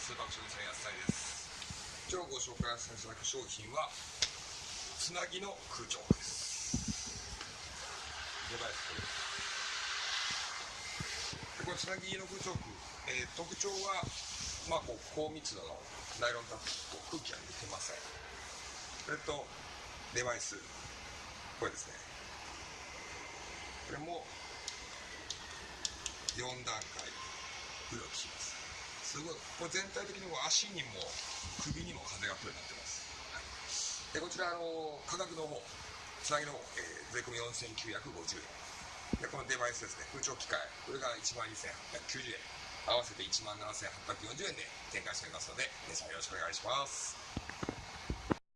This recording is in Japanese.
スーパー食品安西です。今日ご紹介させていただく商品はつなぎの空調です。デバイスでこれつなぎの空調服、えー、特徴はまあこう高密度のナイロンタップ空気が抜けません。それとデバイスこれですね。これも4段階浮力します。すごい。これ全体的にも足にも首にも風が来るようになってます、はい、でこちらあの価格の方つなぎの方、えー、税込4950円。でこのデバイスですね。空調機械。これが1万2890円。合わせて1万7840円で展開しておりますので皆さんよろしくお願いします。